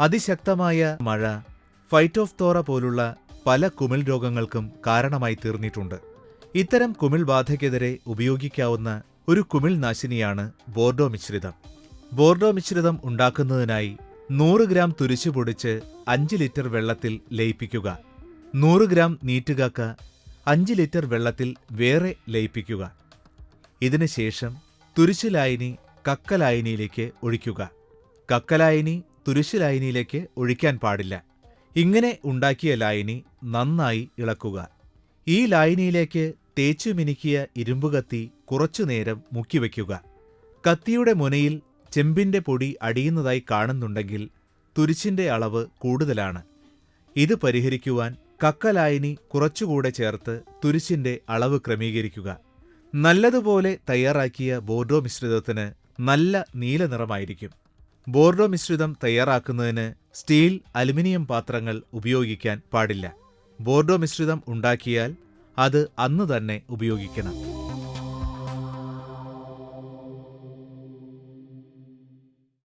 അതിശക്തമായ മഴ ഫൈറ്റോഫ്തോറ പോലുള്ള പല കുമിൾ രോഗങ്ങൾക്കും കാരണമായി തീർന്നിട്ടുണ്ട്. ഇത്തരം കുമിൾ ബാധയ്ക്കെതിരെ ഉപയോഗിക്കാവുന്ന ഒരു കുമിൾ നാശിനിയാണ് ബോർഡോ മിശ്രിതം. ബോർഡോ മിശ്രിതം ഉണ്ടാക്കുന്നതിനായി നൂറ് ഗ്രാം തുരിശു പൊടിച്ച് അഞ്ച് ലിറ്റർ വെള്ളത്തിൽ ലയിപ്പിക്കുക. നൂറ് ഗ്രാം നീറ്റുകാക്ക അഞ്ച് ലിറ്റർ വെള്ളത്തിൽ വേറെ ലയിപ്പിക്കുക. ഇതിനുശേഷം തുരിശുലായനി കക്കലായനിയിലേക്ക് ഒഴിക്കുക. കക്കലായനി തുരിശുലായനിയിലേക്ക് ഒഴിക്കാൻ പാടില്ല. ഇങ്ങനെ ഉണ്ടാക്കിയ ലായനി നന്നായി ഇളക്കുക. ഈ ലായനിയിലേക്ക് തേച്ചു മിനുക്കിയ ഇരുമ്പുകത്തി കുറച്ചുനേരം മുക്കിവയ്ക്കുക കത്തിയുടെ മുനയിൽ ചെമ്പിന്റെ പൊടി അടിയുന്നതായി കാണുന്നുണ്ടെങ്കിൽ തുരിച്ചിന്റെ അളവ് കൂടുതലാണ്. ഇത് പരിഹരിക്കുവാൻ കക്കലായനി കുറച്ചുകൂടെ ചേർത്ത് തുരിച്ചിന്റെ അളവ് ക്രമീകരിക്കുക. നല്ലതുപോലെ തയ്യാറാക്കിയ ബോർഡോ മിശ്രിതത്തിന് നല്ല നീല നിറമായിരിക്കും. ബോർഡോ മിശ്രിതം തയ്യാറാക്കുന്നതിന് സ്റ്റീൽ അലുമിനിയം പാത്രങ്ങൾ ഉപയോഗിക്കാൻ പാടില്ല. ബോർഡോ മിശ്രിതം ഉണ്ടാക്കിയാൽ അത് അന്ന് തന്നെ ഉപയോഗിക്കണം.